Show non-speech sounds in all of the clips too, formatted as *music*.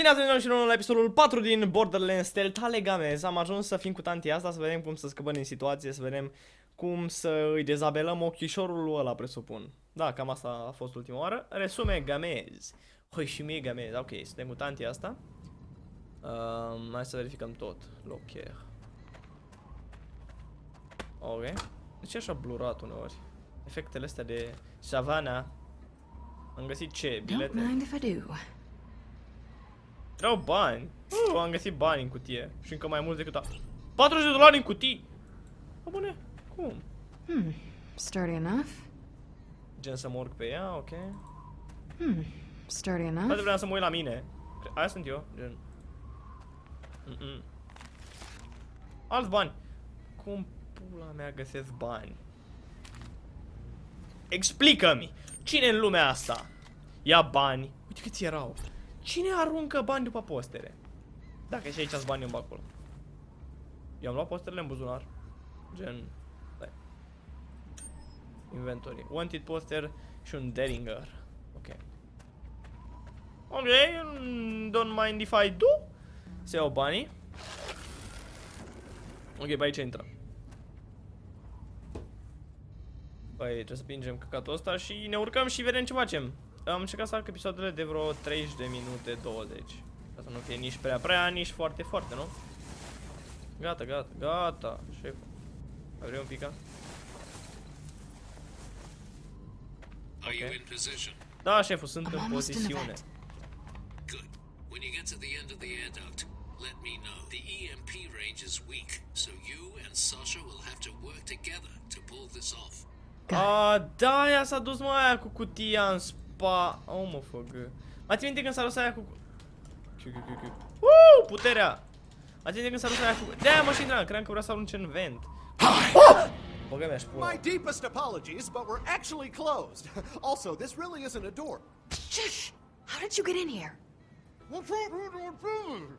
Bine ați venit și nou la episodul 4 din Borderlands Stealth Alegamez. Am ajuns să fim cu tanti asta, să vedem cum să scăpăm din situație, să vedem cum să îi dezabelăm ochișorul ăla, presupun. Da, cam asta a fost ultima oară. Resume Gamez. Hoi și mie Gamez. Ok, suntem cu tanti asta. Um, hai să verificăm tot. Locher. Ok. De ce așa blurat uneori? Efectele astea de savana. Am găsit ce? Don't Bilete? mind if I do. Erau bani. Uh, am găsit bani în cutie. Și încă mai mult decât a... 40 de dolari în cutii! Bă, bune, cum? Hmm. Sturdy enough. Gen să mă urc pe ea, ok. Hmm. Sturdy Poate enough. vreau să mă uit la mine. Aia sunt eu, gen. Mm -mm. Alți bani. Cum pula mea găsesc bani? Explică-mi! Cine în lumea asta ia bani? Uite câți erau. Cine aruncă bani după postere? Dacă și aici sunt bani în acolo. Eu am luat posterele în buzunar. Gen... Stai. Inventory. Wanted poster și un Deringer. Ok. Ok, mm, don't mind if I do. Se iau banii. Ok, pe aici intrăm. Păi, trebuie să pingem căcatul ăsta și ne urcăm și vedem ce facem. Am încercat să arc episoadele de vreo 30 de minute, 20. Ca să nu fie nici prea prea, nici foarte foarte, nu? Gata, gata, gata, șef. Mai vrei un pic? a? Are you Okay. in position? Da, șeful, sunt I'm în almost in the pozițiune. vent. Good. When you get to the end of the air duct, let me know. The EMP range is weak, so you and Sasha will have to work together to pull this off. A, da, ea s-a dus mă aia cu cutia în spa. Uh, oh, mă făgă. Mai ții minte când s-a dus aia cu... Chiu, chiu, chiu, chiu. Uuu, puterea! Mai ții minte când s-a dus aia cu... De-aia mă și intram, credeam că vrea să arunce în vent. Oh! Băgă mi-aș pula. My deepest apologies, but we're actually closed. *laughs* Also, this really isn't a door. Shh! How did you get in here?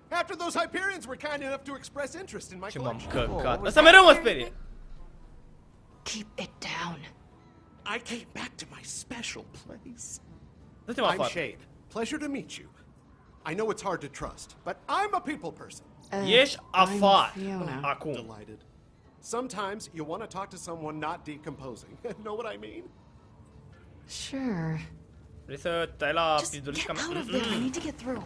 After those Hyperions were kind enough to express interest in my Ce m-am collection. căcat. Asta mereu mă sperie. Keep it down. I came back to my special place. Dă-te-mă I'm afară. Shade. Pleasure to meet you. I know it's hard to trust, but I'm a people person. Uh, Ieși I'm afară. Fiona. Acum. Delighted. Sometimes you want to talk to someone not decomposing. *laughs* know what I mean? Sure. Vrei să tai la Just get out of there. I need to get through.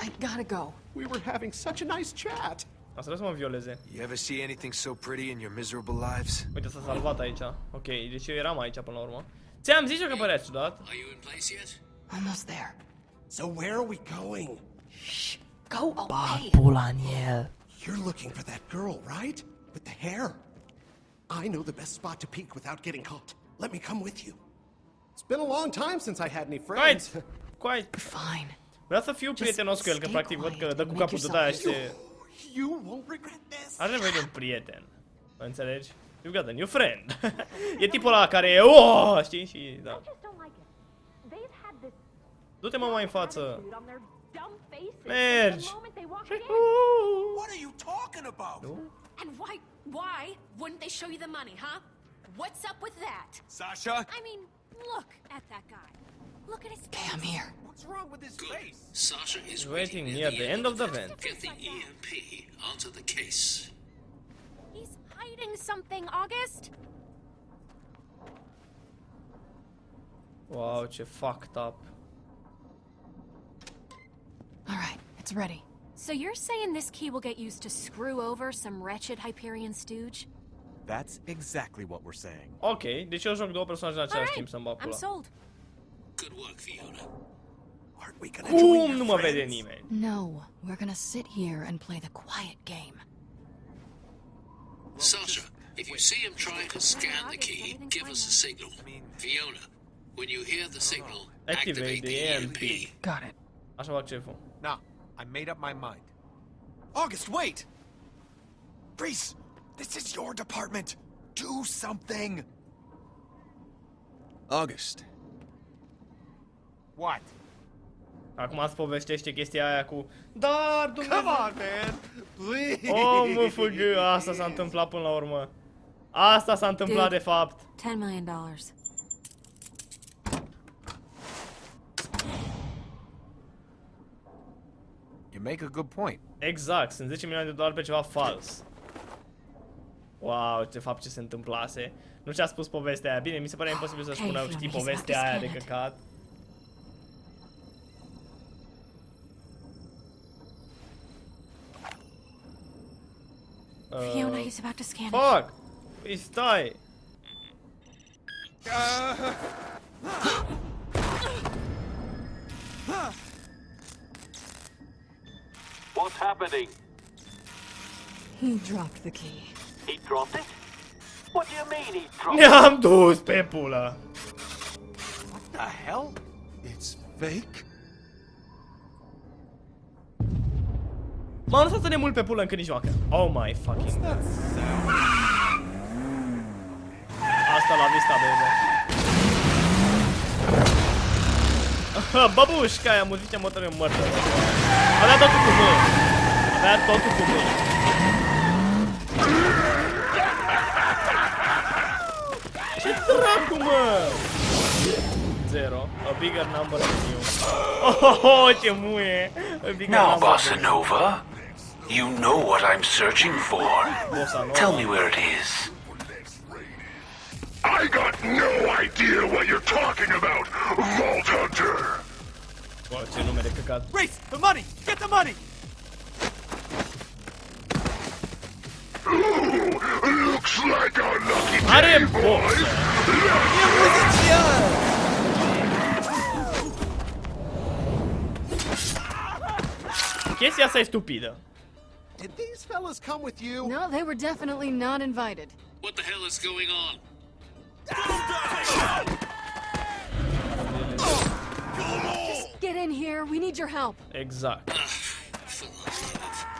I gotta go. We were having such a nice chat. Asta să mă violeze. You ever see anything so pretty in your miserable lives? Uite, s-a salvat aici. Ok, deci eu eram aici până la urmă. Ți-am zis eu că părea ciudat. Are you in place yet? Almost there. So where are we going? Shh! Go away! Pula în. You're looking for that girl, right? With the hair. I know the best spot to peek without getting caught. Let me come with you. It's been a long time since I had any friends. Quiet! Quiet! Fine. Vreau să fiu prietenos cu el, că stay practic văd că quiet dă cu capul de aia și yourself se... You won't regret this. Are nevoie de un prieten. Înțelegi? You've got a new friend. *laughs* e tipul ăla care. Oh, știi? Și da. just don't like it. They've had this Du-te mă mai în față. attitude on their dumb faces Mergi. the moment they walk Și- in. What are you talking about? And why, why wouldn't they show you the money, huh? What's up with that? Sasha? I mean, look at that guy. Look at his Okay, I'm here. What's wrong with his Good. face? Sasha is Waiting near the end of the vent. Get the EMP onto the case. He's hiding something, August. Wow, ce fucked up. All right, it's ready. So you're saying this key will get used to screw over some wretched Hyperion stooge? That's exactly what we're saying. Ok, deci eu joc două personaje în același Alright, timp să-mi bag I'm pula. sold. Good work, Fiona. Aren't we gonna join Cum your nu mă vede nimeni? No, we're gonna sit here and play the quiet game. Sasha, if you see him trying to scan the key, give us a signal. Fiona, when you hear the signal, Activate activate the the EMP. EMP. Got it. Așa fac șeful. Nah, I made up my mind. August, wait! Rhys, this is your department. Do something. August. What? Acum îți povestește chestia aia cu Dar, Dumnezeu... Come on, man! Please! Oh, mă făgă, asta s-a întâmplat până la urmă. Asta s-a întâmplat Dude. de fapt. Ten million dollars. You make a good point. Exact, sunt 10 milioane de dolari pe ceva fals. Wow, de fapt ce se întâmplase. Nu ce a spus povestea aia. Bine, mi se pare imposibil să Okay, spună, Fiona, știi, he's about povestea to aia scan de it. Căcat. Fiona, he's about to scan it. Fuck! Păi *gasps* stai! What's happening? He dropped the key. He dropped it? What do you mean he dropped it? Ne-am dus pe pulă! What the hell? It's fake? M-am lăsat să ne mult pe pulă încât nici joacă. Oh my fucking god. Asta la vista, baby. Babușca aia, muzice motoră mărtă. Avea totul cu mâini. Avea totul cu mâini. Ce dracu, mă? Zero. A bigger number than you. Oh, oh, oh ce muie. A bigger Now, number Bossa than you. Nova, you know what I'm searching for. Tell me where it is. I got no idea what you're talking about, Vault Hunter! Bă, ce nume de căcat. Rhys, the money! Get the money! Ooh, looks like a lucky Are day, boxe. boys! Chestia asta e stupidă. Did these fellas come with you? No, they were definitely not invited. What the hell is going on? Just get in here. We need your help. Exact. Ah, for the love.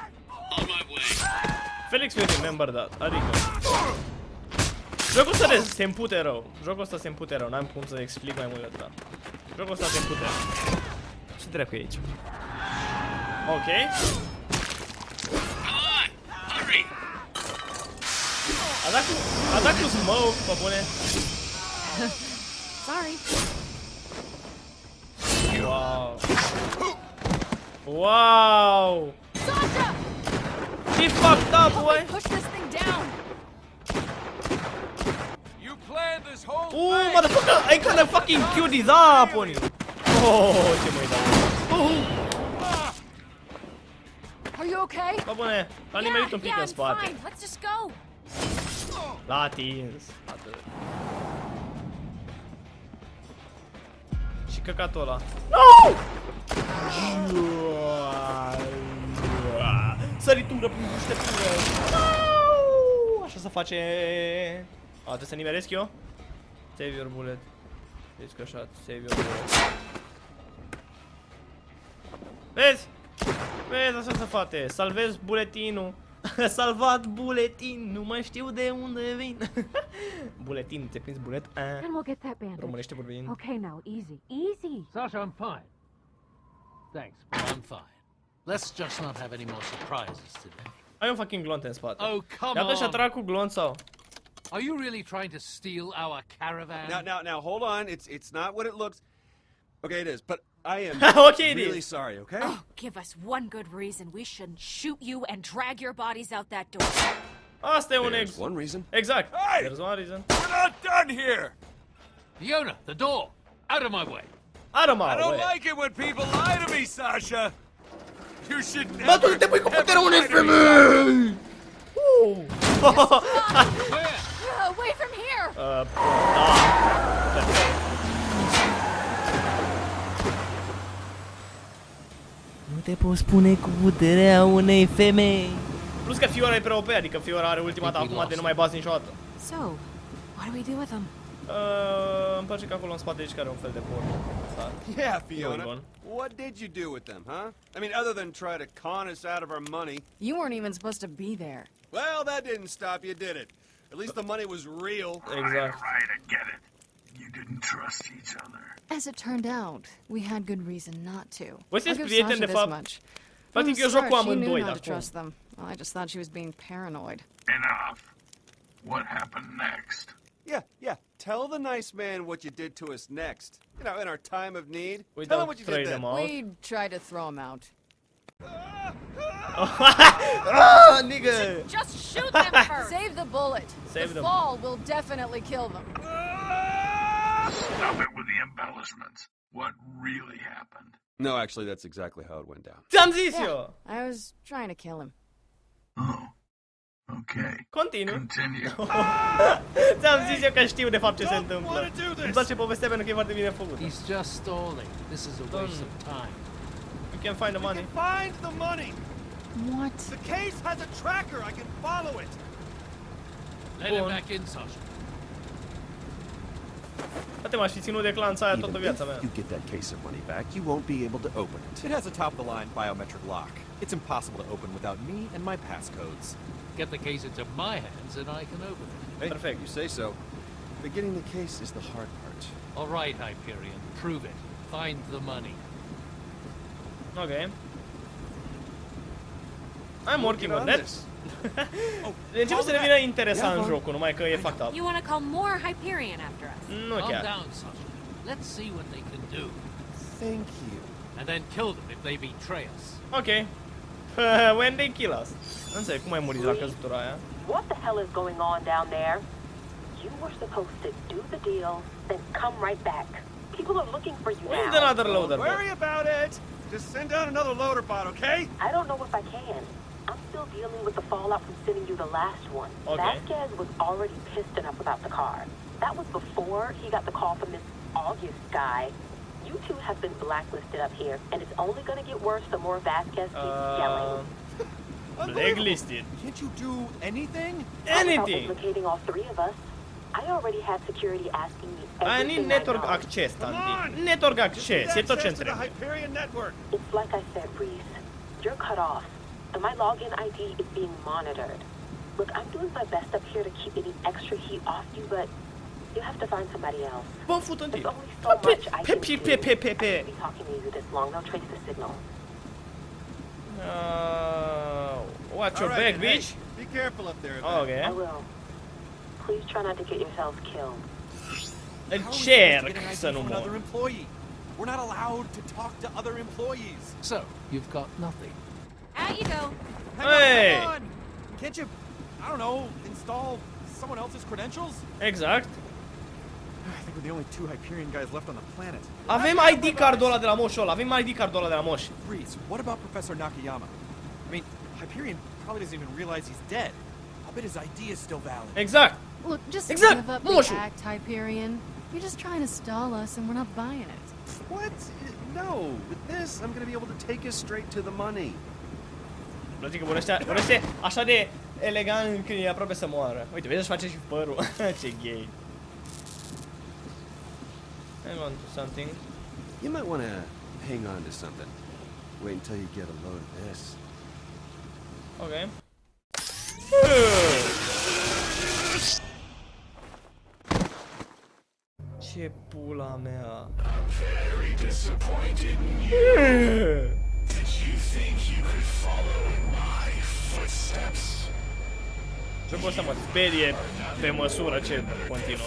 On my way. Felix will remember that. Adică... Jocul ăsta de se împute rău. Jocul ăsta se împute rău. N-am cum să explic mai mult de atâta. Jocul ăsta se împute rău. Ce dracu e aici? Ok. Come on! Hurry! A dat cu, a dat cu smoke, pe. Sorry. Wow. Wow. Sasha! He fucked up, Help boy. me push this thing down. You planned this whole Ooh, thing! motherfucker, I kinda fucking queued his up on you. Oh, ce mă dau. Are you okay? Pe bune, l-a nimerit un pic yeah, în I'm spate. fine. Let's just go. L-a atins. Atât. Și căcatul ăla. No! Săritură prin buștetură. No! Așa se face. A, trebuie să nimeresc eu? Save your bullet. Descășat, save your bullet. Vezi? Vezi, așa se face. Salvez buletinul. *laughs* Salvat buletin, nu mai știu de unde vin. *laughs* buletin, te prinzi bulet? Eh. And we'll get that bandage. Românește vorbind. Okay, now, easy. Easy. Sasha, I'm fine. Thanks, but I'm fine. Let's just not have any more surprises today. Ai un fucking glonț în spate. Oh, come Iată și-a on! trag cu glonț sau? Are you really trying to steal our caravan? Now, now, now, hold on. It's it's not what it looks. Okay, it is, but I am *laughs* Okay, really is. sorry. Okay. Oh, give us one good reason we shouldn't shoot you and drag your bodies out that door. Asta e un There's ex. one reason. Exact. Hey! There's one reason. We're not done here. Fiona, the door! Out of my way! Are mă, I don't băi. like it when people lie to me, Sasha. You should never. Bă, tu te pui cu ever puterea unei lie to me. femei! Uh. Where? Uh, *laughs* away from here. Uh, *laughs* te poți spune cu puterea unei femei. Plus că Fiora e prea OP, adică Fiora are ultima ta acum de nu mai bazi niciodată. So, what do we do with them? Uh, îmi place că acolo în spate aici care un fel de porn. Asta. Yeah, Fiona. What did you do with them, huh? I mean, other than try to con us out of our money. You weren't even supposed to be there. Well, that didn't stop you, did it? At least the money was real. Exact. Right, I get it. You didn't trust each other. As it turned out, we had good reason not to. Voi I'll sunteți give prieteni, Sasha de this fapt. much. Practic From eu the joc cu start, she amândoi knew de not to acum. trust them. Well, I just thought she was being paranoid. Enough. What happened next? Yeah, yeah. Tell the nice man what you did to us next. You know, in our time of need. We Tell him don't what you did them then. out. We tried to throw him out. *laughs* ah, nigga! Just shoot them *laughs* first! Save the bullet. Save the the- fall will definitely kill them. Stop it with the embellishments. What really happened? No, actually, that's exactly how it went down. Ți-am! I was trying to kill him. Oh. Okay. Continuu. Continue. Ți-am zis eu că știu de fapt ce se întâmplă. Îmi place povestea pentru că e foarte bine făcută. He's just stalling. This is a waste of time. You can find the We money. can find the money. What? The case has a tracker. I can follow it. Let him back in, Sasha. Poate m-aș fi ținut de clanța aia toată Even viața if mea. you get that case of money back, you won't be able to open it. It has a top-of-the-line biometric lock. It's impossible to open without me and my passcodes. Get the case into my hands and I can open it. Hey, Perfect. you say so. But getting the case is the hard part. All right, Hyperion. Prove it. Find the money. Ok. I'm working Get on on that. This. Începe să devină interesant jocul, numai că e fucked up. You want to call more Hyperion after us? Nu Calm chiar. down, Sasha. Let's see what they can do. Thank you. And then kill them if they betray us. Ok. *laughs* When they kill us. Nu înțeleg, cum ai murit de la căzutura aia? What the hell is going on down there? You were supposed to do the deal, then come right back. People are looking for you Where's now. another loader? Don't worry about it. Just send down another loader bot, okay? I don't know if I can. I'm still dealing with the fallout from sending you the last one. Okay. Vasquez was already pissed enough about the car. That was before he got the call from this August guy. You two have been blacklisted up here, and it's only going to get worse the more Vasquez keeps Uh, yelling. blacklisted. Can't you do anything? How about Anything. implicating all three of us? I already have security asking me I need network know. access, Come Tanti. on! Network access, need e tot ce access to the. Hyperion network. It's like I said, Rhys. You're cut off, and my login ID is being monitored. Look, I'm doing my best up here to keep any extra heat off you, but you have to find somebody else. Bă, fut în There's tine. only so Pe, much I pe, can pe, do. pe, pe, pe, I pe. can't be talking to you this long. They'll trace the signal. Uh, watch your All right, back, then, hey, bitch. be careful up there. Oh, man. I will. Please try not to get yourselves killed. How are we supposed to Încerc să nu another mor. employee? We're not allowed to talk to other employees. So, you've got nothing. Out you go. Hang Hey! on, on. Can't you, I don't know, install someone else's credentials? Exact. I think we're the only two Hyperion guys left on the planet. Avem ID cardul ăla de la moșul ăla. Avem ID cardul ăla de la moș. Rhys, what about Professor Nakayama? I mean, Hyperion probably doesn't even realize he's dead. I'll bet his ID is still valid. Exact. Look, just Exact, give up Moșu. the act, Hyperion. You're just trying to stall us, and we're not buying it. What? No. With this, I'm gonna be able to take us straight to the money. Îmi place că vorbește, vorbește așa de elegant când e aproape să moară. Uite, vezi, își face și părul. *laughs* Ce gay. Hang on to something. You might want to hang on to something. Wait until you get a load of this. Ok. Ce pula mea. Very disappointed in you. *laughs* Did you think you could follow my footsteps? Jocul ăsta mă sperie pe măsură ce continuă.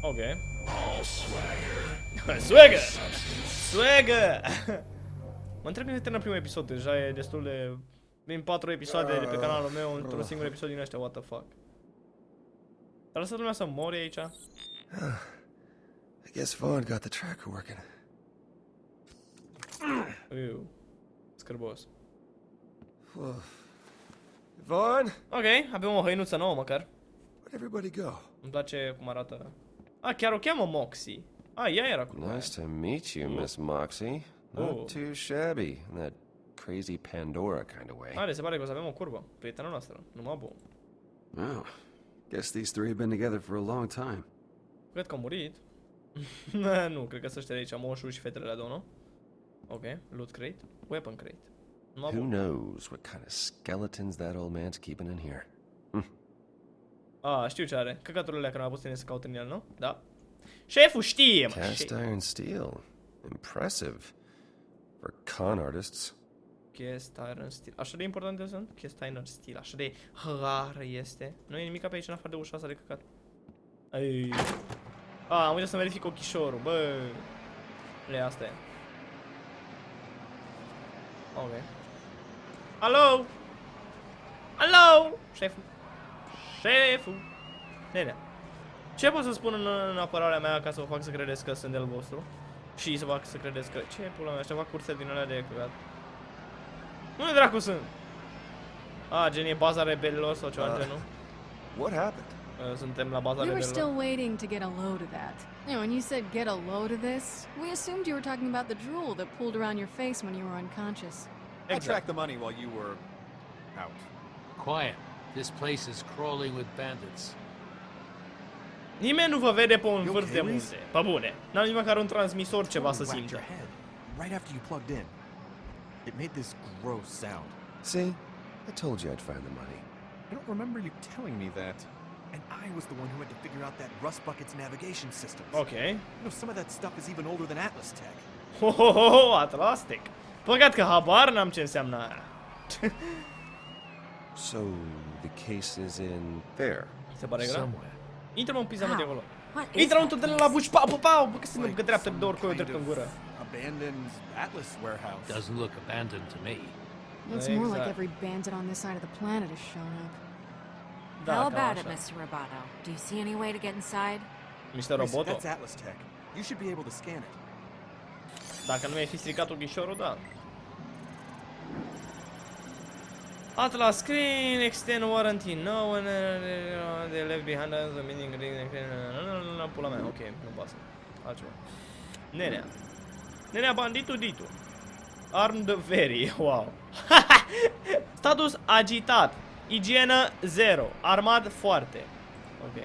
Ok. All swagger. Swagger! Swagger! mă întreb când se termină primul episod, deja e destul de... Vin 4 episoade de pe canalul meu într-un singur episod din ăștia, what the fuck. Dar lăsat lumea să mori aici? *sighs* I guess Vaughn got the tracker working. Iu. Scârbos. Vaughn, Ok, avem o hăinuță nouă măcar. where'd everybody go? Îmi place cum arată. A, chiar o cheamă Moxie. A, ea era cu Nice to meet you, Miss Moxie. Not Oh. too shabby in that crazy Pandora kind of way. Are, se pare că o să avem o curbă. Prietena noastră. Numai bun. Oh, guess these three have been together for a long time. Cred că a murit. *laughs* nu, cred că să ăștia de aici, moșul și fetele la două, nu? Ok, loot crate, weapon crate. Numai Who bun. knows what kind of skeletons that old man's keeping in here? A, știu ce are. Căcaturile alea care m-a pus tine să caut în el, nu? Da. Șeful știe, mă. Cast șef. iron steel. Impressive. For con artists. Cast iron steel. Așa de importante sunt? Cast iron steel. Așa de rar este. Nu e nimic pe aici în afară de ușa asta de căcat. Ai. A, am uitat să verific ochișorul, bă. Le, asta e. Ok. Alo! Alo! Șeful. Șeful. Nenea. Ce pot să spun în, în apărarea mea ca să vă fac să credeți că sunt de-al vostru? Și să fac să credeți că... Ce pula mea, ăștia fac curse din alea de căcat. Unde dracu sunt? A, gen e baza rebelilor sau ceva Uh, uh, genul? What happened? Uh, Suntem la baza We were rebelilor. still waiting to get a load of that. You know, when you said get a load of this, we assumed you were talking about the drool that pooled around your face when you were unconscious. I tracked the money while you were out. Quiet. This place is crawling with bandits. Nimeni nu vă vede pe un You vârf de okay, Rhys? munte. Pe bune. N-am nici măcar un transmisor ceva să Totally whacked simtă. your head right after you plugged in. It made this gross sound. See? I told you I'd find the money. I don't remember you telling me that. And I was the one who had to figure out that Rust Bucket's navigation system. Ok. You know, some of that stuff is even older than Atlas Tech. Ho, ho, ho, ho, Atlastic. Păcat că habar n-am ce înseamnă. *laughs* So, the case is in there. Mi se pare grav. Somewhere. Intră-mă un pizza mă de Wow. acolo. What is Intră un that de la place? buci, pau, pau, pau, bă, că se Like că dreaptă de some două ori cu eu kind drept în gură. Abandoned Atlas warehouse. Doesn't look abandoned to me. Looks more like every bandit on this side of the planet has shown up. Da, How cam about it, așa. Mr. Roboto? Do you see any way to get inside? Mr. Reese, Roboto. That's Atlas Tech. You should be able to scan it. Dacă nu mi-ai fi stricat ochișorul, da. Atlas screen, extend warranty, no one uh, they left behind us, the meaning pula mea, ok, nu pasă. Altceva. Nenea. Nenea banditu ditu. Armed very, wow. *laughs* Status agitat. Igienă 0. Armat foarte. Ok.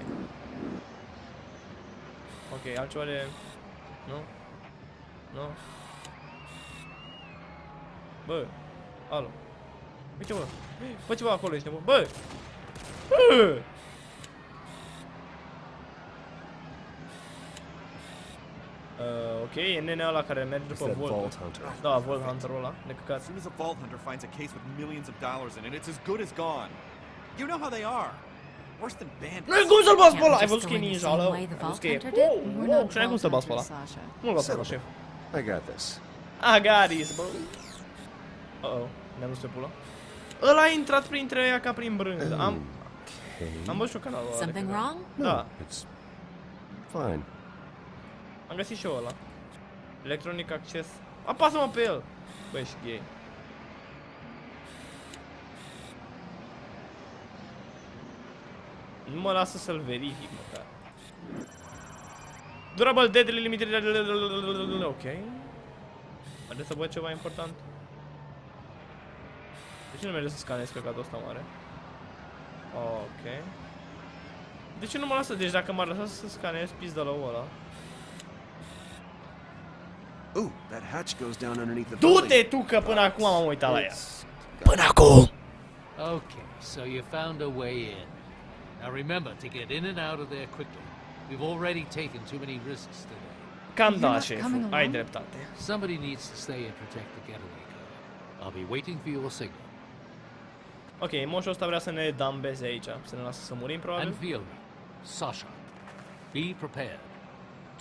Ok, altceva de... Nu? Nu? Bă, alo. Uite bă, bă ceva acolo ești, bă, bă! Bă! Uh, ok, e nenea ăla care merge It's după that Volt. Vault Hunter. Da, Volt Hunter-ul ăla, de As căcat. soon as a vault hunter finds a case with millions of dollars in it, it's as good as gone. You know how they are. Worse than bandits. Nu-i cum să-l bați pe Can't we ăla! Ai just văzut că e go in the ninja same ăla? way the Ai văzut că Vault e... Hunter did? Oh, We're oh, not și n-ai cum să-l bați pe ăla. vultures, Sasha. Nu-l bați pe ăla, șef. I got this. I got this, bro. Uh-oh, ne-am dus pe pula. Ăla a intrat printre ea ca prin brânză. Am, am văzut și eu canalul ăla. Something wrong? Da, It's fine. am găsit și eu ăla. Electronic access. Apasă-mă pe el! Băi, ești gay. Nu mă lasă să-l verific măcar. Durable deadly limited... Ok. Haideți să văd ceva important. De ce nu merge să scanez căcatul ăsta mare? Ok. De ce nu mă lasă? Deci dacă m-ar lăsa să scanez pizda la ăla. Ooh, that hatch goes down underneath the Du-te building. tu că până acum m-am uitat la ea. Până acum! Okay, so you found a way in. Now remember to get in and out of there quickly. We've already taken too many risks today. Cam You're da, not șef. coming Ai along? dreptate. Somebody needs to stay and protect the getaway car. I'll be waiting for your signal. Ok, moșul ăsta vrea să ne dambeze aici. Să ne lasă să murim, And probabil. Fiona, Sasha, be prepared.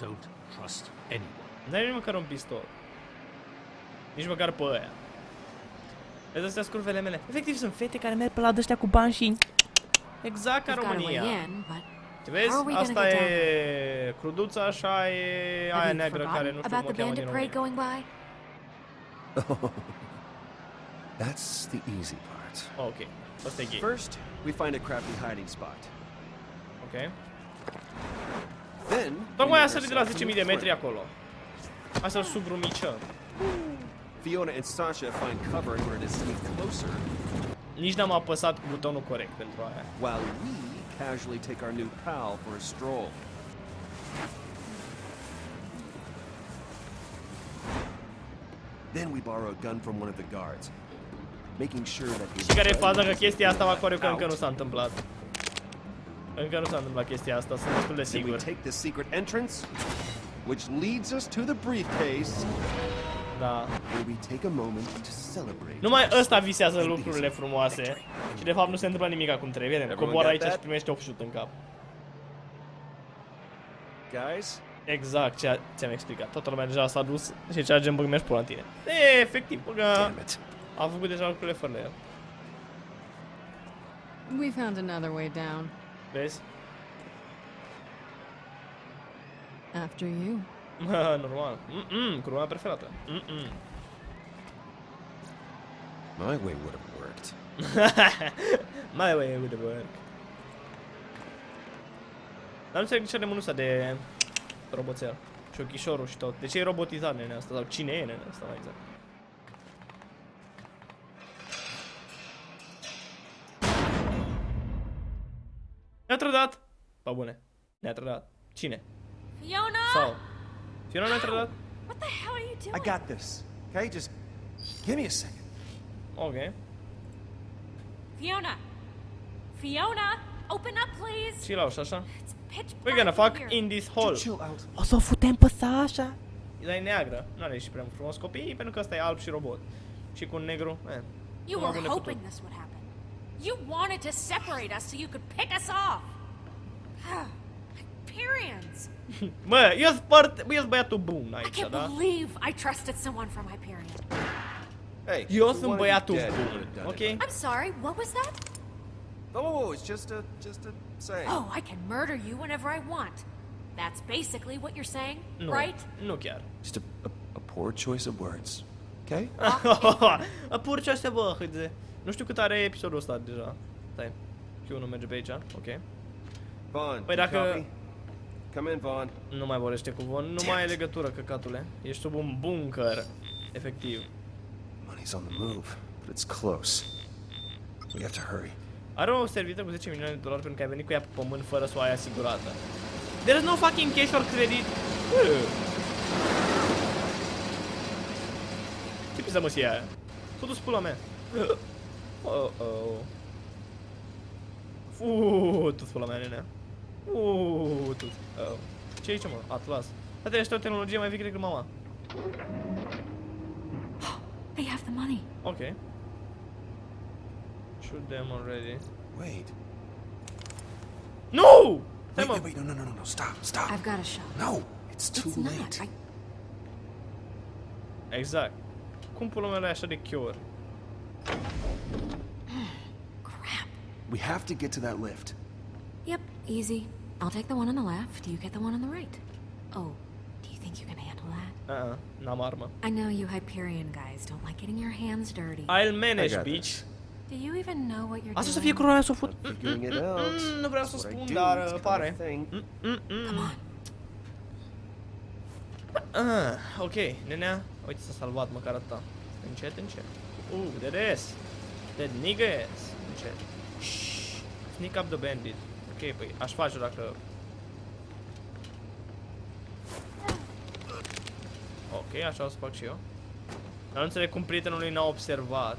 Don't trust anyone. N-ai nici măcar un pistol. Nici măcar pe aia. Vezi, astea sunt curvele mele. Efectiv, sunt fete care merg pe la dăștia cu bani și... Exact ca We've got a way România. in, but Te vezi? How are we gonna Asta get e cruduța, așa e aia neagră care nu știu cum about o the cheamă din bandit parade România. going by? Oh, that's the easy part. Ok, asta e gay. First, we find a crappy hiding spot. Ok. Then, Tocmai we a sărit de la intercept 10.000 de metri acolo. Hai să-l sugrumicăm. Fiona and Sasha find cover in order to sneak closer, Nici n-am apăsat butonul corect pentru aia. while we casually take our new pal for a stroll. Then we borrow a gun from one of the guards, making sure that Și care e faza că chestia asta va că încă nu s-a întâmplat. Încă nu s-a întâmplat chestia asta, sunt destul de Then we sigur. take the secret entrance, which leads us to the briefcase, Da. Where we take a moment to celebrate. Numai ăsta visează lucrurile frumoase. Și de fapt nu se întâmplă nimic cum trebuie. Vedem, Everyone coboară got aici și that? primește 8 șut în cap. Guys, Exact ce ți-am explicat. Toată lumea deja s-a dus și ce gen băg mergi pula în tine. E, efectiv, băga. damn it. Am făcut deja lucrurile fără el. We found another way down. Vezi? After you. *laughs* Normal. Mm-mm, cu urma preferată. Mm-mm. My way would have worked. *laughs* Mai way with the work. Dar nu înțeleg de ce are mânuța de roboțel. Și ochișorul și tot. De ce e robotizat nene asta? Sau cine e nene asta mai exact? Ne-a trădat! Pa bune. Ne-a trădat. Cine? Fiona! Sau? Fiona ne-a trădat? What the hell are you doing? I got this. Okay, just give me a second. Ok. Fiona! Fiona! Open up, please! Chill out și așa. It's pitch We're gonna fuck in here. in this hole. Chill out. O să o futem pe Sasha. Dar e neagră. Nu are și prea frumos copii, pentru că ăsta e alb și robot. Și cu un negru, eh. You were hoping tot. this would happen. You wanted to separate us so you could pick us off. Hyperions! Mă, eu sunt part... eu sunt băiatul bun I can't believe I trusted someone from Hyperion. Hey, Eu we sunt wanted you băiatul dead, we bun, would've done ok? it. I'm sorry, what was that? Oh, it's just a just a saying. Oh, I can murder you whenever I want. That's basically what you're saying, Nu, right? nu chiar. Just a, a, a poor choice of words. Okay? *laughs* A pur ce astea, bă, hâde. Nu știu cât are episodul ăsta deja. Stai. Q1 merge pe aici, ok. Vaughn, Păi you dacă- copy? Come in, Vaughn. Nu mai vorbește cu Von, nu Damn mai ai it. legătură, căcatule. Ești sub un bunker. Efectiv. Money's on the move, but it's close. We have to hurry. Are o servită cu 10 milioane de dolari pentru că ai venit cu ea pe pământ fără să o ai asigurată. There is no fucking cash or credit. Bă. Ce pizza mă aia? Totul pula mea. Oh oh. Uuu, tu pula mea, nenea. Uuu, tu. Oh. Ce aici, mă? Atlas. Frate, ăștia o tehnologie mai veche decât mama. They have the money. Ok. Shoot them already. Wait. No! Wait, wait, wait, no, no, no, no, no, stop, stop. I've got a shot. No, it's too It's not. late. I, Exact. Cum pula mea așa de cure? *sighs* crap. We have to get to that lift. Yep, easy. I'll take the one on the left, you get the one on the right. Oh, do you think you can handle that? Uh-uh, n-am armă. I know you Hyperion guys don't like getting your hands dirty. I'll manage, I got bitch. this. Do you even know what you're Asta să doing? fie coroana să o fut. Figuring it out. Mm, nu vreau să That's what I spun, do, dar it's uh, kind of pare. a thing. Mm, mm, mm. Come on. Ah, ok, nenea. Uite, s-a salvat măcar atâta. Încet, încet. Uh, there is. That nigga is. Încet. Shh. Sneak up the bandit. Ok, păi aș face dacă... Ok, așa o să fac și eu. Dar nu înțeleg cum prietenul lui n-a observat.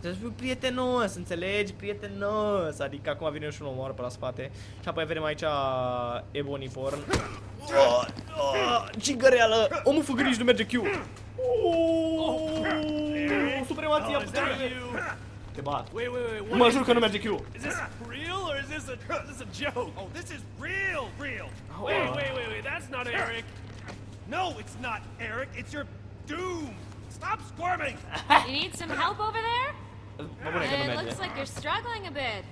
Trebuie să fiu prietenos, înțelegi? Prietenos! Adică acum vine și un omoară pe la spate. Și apoi vedem aici Ebony Porn. Oh, oh, cigăreală! Omul făgăriș nu merge Q! Oh, supremația puterii! Te bat. Wait, wait, wait. Mă jur că nu merge Q! Is this is a *laughs* this is a joke? Oh, this is real, real. Oh, Wait, wait, wait, wait. That's not Eric. No, it's not Eric. It's your doom. Stop squirming. *laughs* You need some *laughs* help over there? Mă bune uh, It merge. looks like you're struggling a bit.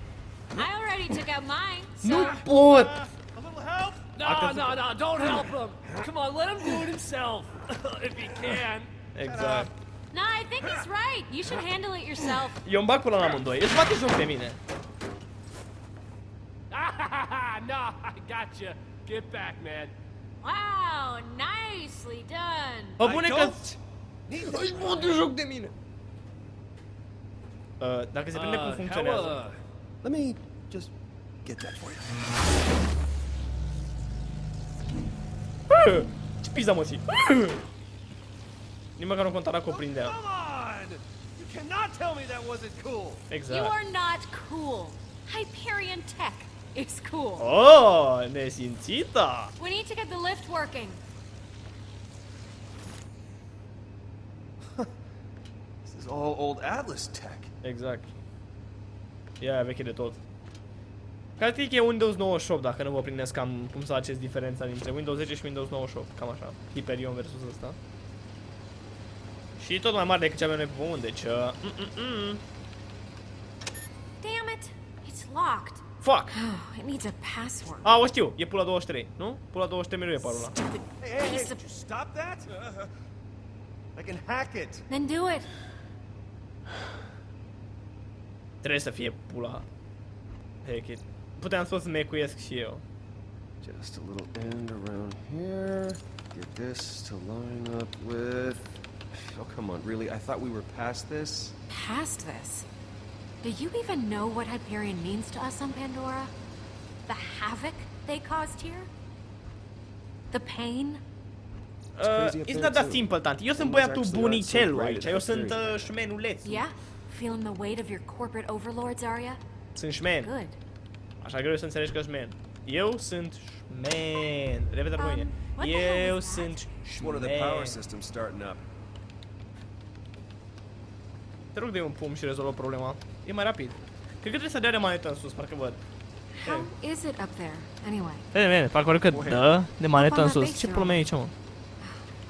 I already took out mine, so... Nu pot! Uh, a little help? No, no, no. Don't *clears throat* help him. Come on, let him do it himself if he can. Exact. No, I think he's right. You should handle it yourself. Eu îmi bag până la amândoi. Îți bate joc de mine. no, I got you. Get back, man. Wow, nicely done. Bă I bune că... don't need Își bate joc de mine. Uh, dacă se prinde cum Uh, funcționează. how, uh, Let me just get that for you. Bă, Ce pizda mă ții? Nici măcar nu conta cu o prindea. Come on! You cannot tell me that wasn't cool. Exactly. You are not cool. Hyperion Tech *laughs* is cool. Oh, nesimțită! We need to get the lift working. *laughs* This is all old Atlas tech. Exact. E aia veche de tot. Practic e Windows 98, dacă nu vă prindesc cam cum să faceți diferența dintre Windows 10 și Windows 98. Cam așa. Hyperion versus ăsta. Și tot mai mare decât ce avem noi pe pământ, deci... Uh, mm, mm, mm. Damn it! It's locked. Fuck! Oh, *gasps* it needs a password. Ah, a, o știu, e pula 23, nu? Pula 23 mereu e parul ăla. Hey, hey, hey, did you stop that? I can hack it. Then do it. Trebuie să fie pula. Heck it. Puteam să să mecuiesc și eu. Just a little end around here. Get this to line up with. Oh, come on, really? I thought we were past this? Past this. Do you even know what Hyperion means to us on Pandora? The havoc they caused here? The pain? Uh, it's not that simple, tanti. Eu sunt băiatul bunicelul aici. Eu sunt uh, șmenulețul. Yeah? Feeling the weight of your corporate overlords, Arya? Sunt șmen. Good. Așa greu să înțelegi că șmen. Eu sunt șmen. Repede mâine. Um, what the hell Eu is that? sunt One of the power șmen. systems starting up. Te rog de un pum și rezolvă problema. E mai rapid. Cred că trebuie să dea de manetă în sus, parcă văd. How is it up there, anyway? Vede, vede, parcă că dă de manetă în sus. Ce probleme e aici, mă?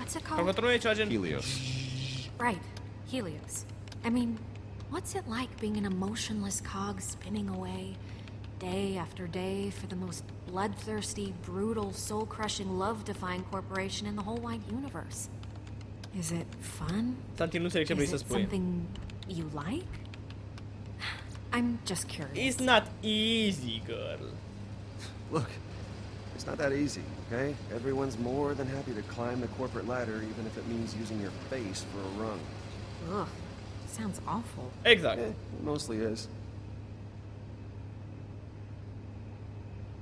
What's it called? E ceva gen... Helios. Right, Helios. I mean, what's it like being an emotionless cog spinning away, day after day, for the most bloodthirsty, brutal, soul crushing, love defying corporation in the whole wide universe? Is it fun? Tanti, nu înțeleg ce vrei Is să it spui. something you like? I'm just curious. It's not easy, girl. Look, it's not that easy, okay? Everyone's more than happy to climb the corporate ladder, even if it means using your face for a rung. Ugh, sounds awful. Exactly. It mostly is.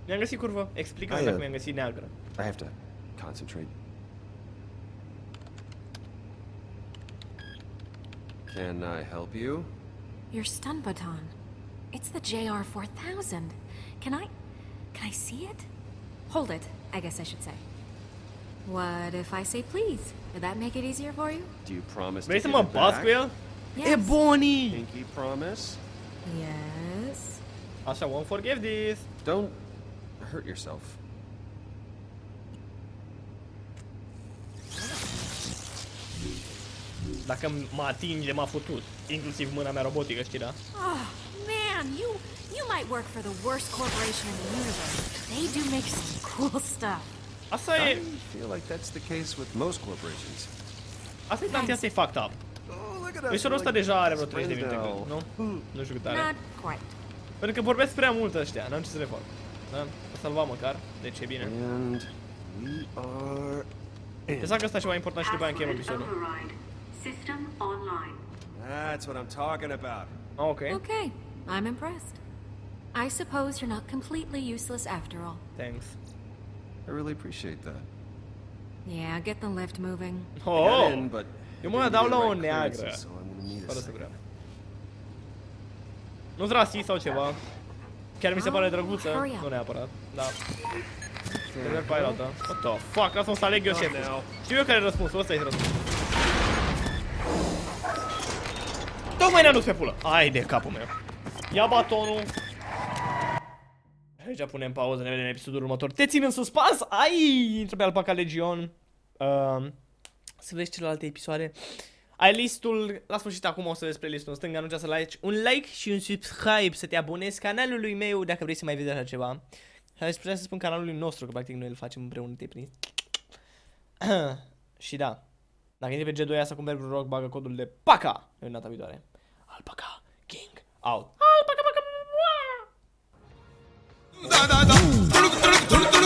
Mi-am găsit curvă. Explică-mi Hai, dacă uh, mi-am găsit neagră. I have to concentrate. Can I help you? Your stun baton. It's the JR-4000. Can I... can I see it? Hold it, I guess I should say. What if I say please? Would that make it easier for you? Do you promise Vrei to să give mă it bați back? cu el? E Yes. Bonnie! Pinky promise? Yes. Așa, won't forgive this. Don't hurt yourself. Dacă mă atinge, m-a futut. Inclusiv mâna mea robotică, știi, da? Oh, man, you you might work for the worst corporation in the universe. They do make some *laughs* cool stuff. Asta I e... feel like that's the case with most corporations. Asta e tanti, asta e fucked up. Oh, look at us. Mișorul ăsta we're like deja are vreo best 30 de friends minute, now. cred, nu? Nu știu cât are. Not quite. Pentru că vorbesc prea mult ăștia, n-am ce să le fac. Da? O salva măcar, deci e bine. And we are in. Pensam că ăsta e ceva important și după aia încheiem episodul. System online. That's what I'm talking about. Ah, ok. Okay, I'm impressed. I suppose you're not completely useless after all. Thanks. I really appreciate that. Yeah, get the lift moving. *laughs* Oh! got in, but Eu I mă didn't dau la the o right neagră. So I'm gonna need a Fără să vreau. Nu-s rasist sau ceva. Chiar mi se pare ah, drăguță, nu neapărat, da. Te merg pe aia altă. What the fuck, lasă să aleg eu șeful. Știu eu care e răspunsul, ăsta e răspunsul. Tocmai ne-a dus pe pulă. Ai de capul meu. Ia batonul. Aici punem pauză, ne vedem în episodul următor. Te țin în suspans? Ai! Intră pe Alpaca Legion. Uh, să vezi celelalte episoade. Ai listul, la sfârșit acum o să vezi playlistul în stânga, nu uita să like, un like și un subscribe, să te abonezi canalului meu dacă vrei să mai vezi așa ceva. Hai să putea să spun canalului nostru, că practic noi îl facem împreună, te prins. *clears throat* și da, dacă intri pe G2 să cumperi vreun rock, bagă codul de PACA în data viitoare. Alpaca King out. Da da da.